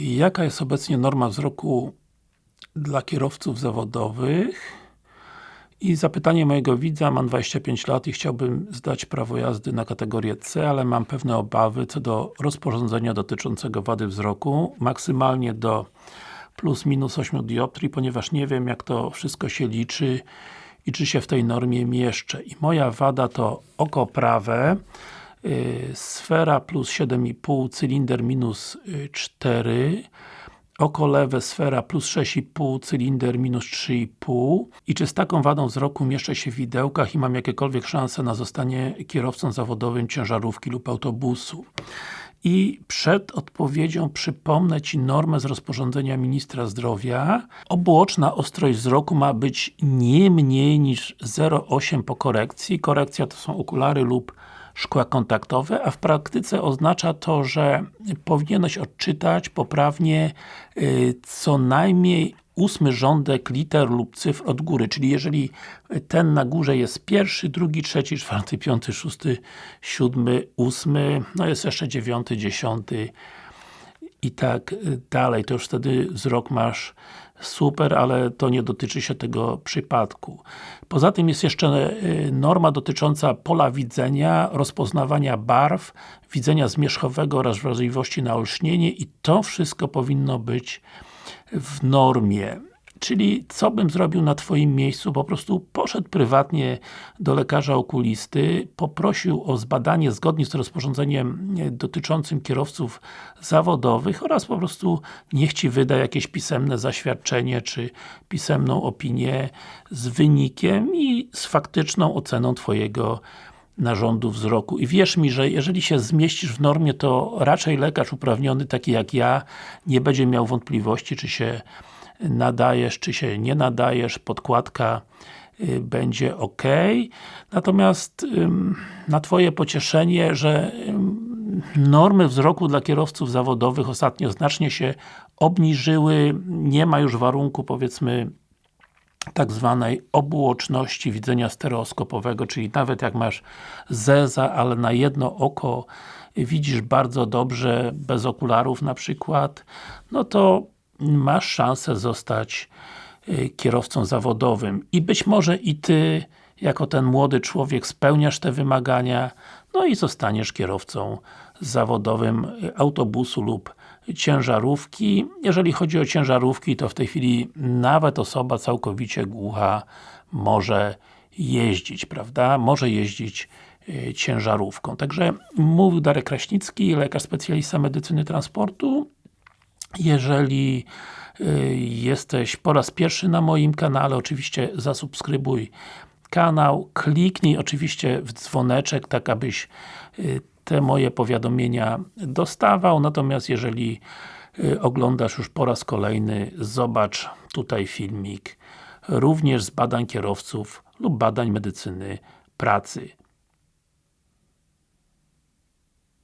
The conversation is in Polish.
Jaka jest obecnie norma wzroku dla kierowców zawodowych? I zapytanie mojego widza, mam 25 lat i chciałbym zdać prawo jazdy na kategorię C, ale mam pewne obawy co do rozporządzenia dotyczącego wady wzroku, maksymalnie do plus minus 8 dioptrii, ponieważ nie wiem jak to wszystko się liczy i czy się w tej normie mieszczę. I moja wada to oko prawe, sfera plus 7,5, cylinder minus 4, oko lewe sfera plus 6,5, cylinder minus 3,5 i czy z taką wadą wzroku mieszczę się w widełkach i mam jakiekolwiek szanse na zostanie kierowcą zawodowym ciężarówki lub autobusu. I przed odpowiedzią przypomnę Ci normę z rozporządzenia Ministra Zdrowia. Obuoczna ostrość wzroku ma być nie mniej niż 0,8 po korekcji. Korekcja to są okulary lub szkła kontaktowe, a w praktyce oznacza to, że powinieneś odczytać poprawnie y, co najmniej ósmy rządek liter lub cyfr od góry, czyli jeżeli ten na górze jest pierwszy, drugi, trzeci, czwarty, piąty, szósty, siódmy, ósmy, no jest jeszcze dziewiąty, dziesiąty i tak dalej, to już wtedy wzrok masz super, ale to nie dotyczy się tego przypadku. Poza tym jest jeszcze y, norma dotycząca pola widzenia, rozpoznawania barw, widzenia zmierzchowego oraz wrażliwości na olśnienie i to wszystko powinno być w normie. Czyli, co bym zrobił na Twoim miejscu? Po prostu poszedł prywatnie do lekarza okulisty, poprosił o zbadanie zgodnie z rozporządzeniem dotyczącym kierowców zawodowych oraz po prostu niech Ci wyda jakieś pisemne zaświadczenie, czy pisemną opinię z wynikiem i z faktyczną oceną Twojego narządu wzroku. I wierz mi, że jeżeli się zmieścisz w normie, to raczej lekarz uprawniony, taki jak ja, nie będzie miał wątpliwości, czy się nadajesz, czy się nie nadajesz, podkładka y, będzie ok. Natomiast na Twoje pocieszenie, że normy wzroku dla kierowców zawodowych ostatnio znacznie się obniżyły, nie ma już warunku powiedzmy tak zwanej obuoczności widzenia stereoskopowego, czyli nawet jak masz zeza, ale na jedno oko widzisz bardzo dobrze, bez okularów na przykład, no to masz szansę zostać y, kierowcą zawodowym. I być może i Ty, jako ten młody człowiek spełniasz te wymagania, no i zostaniesz kierowcą zawodowym y, autobusu lub ciężarówki. Jeżeli chodzi o ciężarówki, to w tej chwili nawet osoba całkowicie głucha może jeździć, prawda? Może jeździć y, ciężarówką. Także mówił Darek Kraśnicki, lekarz specjalista medycyny transportu. Jeżeli y, jesteś po raz pierwszy na moim kanale, oczywiście zasubskrybuj kanał, kliknij oczywiście w dzwoneczek, tak abyś y, te moje powiadomienia dostawał, natomiast jeżeli y, oglądasz już po raz kolejny, zobacz tutaj filmik również z badań kierowców lub badań medycyny pracy.